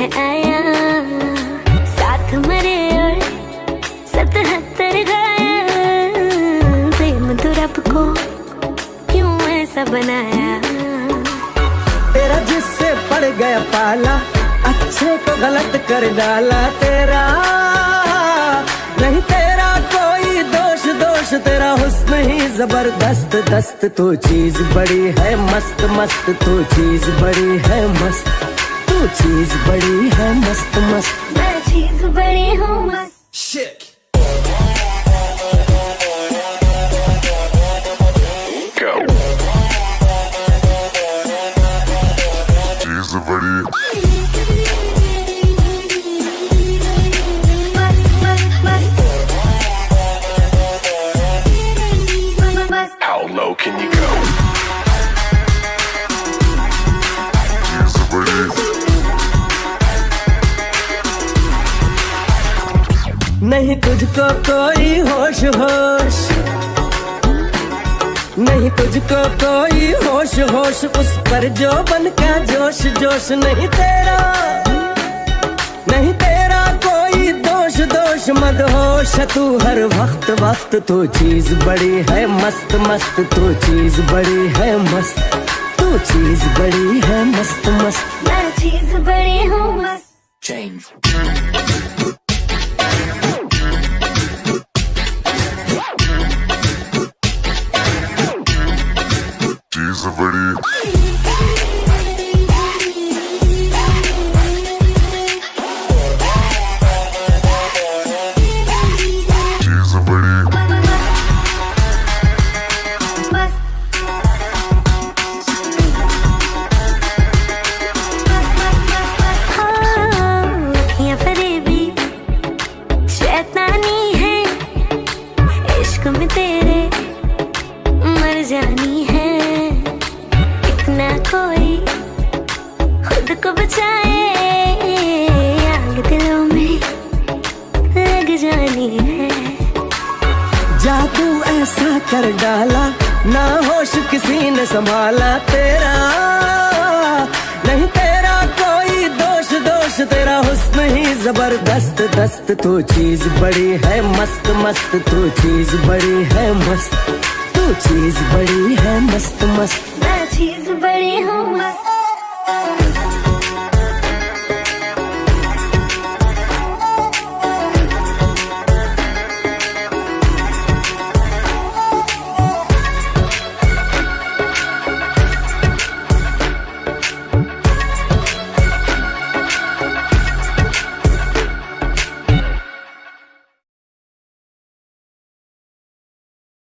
है आया। साथ मरे और सतहत्तर गाया। प्रेम तो रब को क्यों ऐसा बनाया? तेरा जिससे पड़ गया पाला, अच्छे को गलत कर डाला तेरा। नहीं तेरा कोई दोष दोष तेरा हुस्न ही ज़बरदस्त। दस्त तो चीज़ बड़ी है, मस्त मस्त तो चीज़ बड़ी है, मस्त। तू चीज़ बड़ी है मस्त मस्त। मैं चीज़ बड़ी हूँ मस्त। Shit. Go. She's a नहीं तुझको कोई होश होश। नहीं तुझको कोई होश होश उस पर जो बन का जोश जोश नहीं तेरा। नहीं तेरा कोई दोष दोष मत होश। तू हर वक्त वक्त तो चीज़ बड़ी है मस्त मस्त। तो चीज़ बड़ी है मस्त तू चीज़ बड़ी है मस्त मस्त। मैं चीज़ बड़ी हूँ मस्त। Change. में तेरे मर जानी है इतना कोई खुद को बचाए। आग दिलों में लग जानी है। जादू ऐसा कर डाला, ना होश किसी ने संभाला तेरा। नहीं तेरा कोई दोष दोष, तेरा हुस्न ही ज़बरदस्त। दस्त तू चीज़ बड़ी है मस्त मस्त तू चीज़ बड़ी है मस्त। तू चीज़ बड़ी है मस्त मस्त। चीज़ बड़ी हूँ मस्त।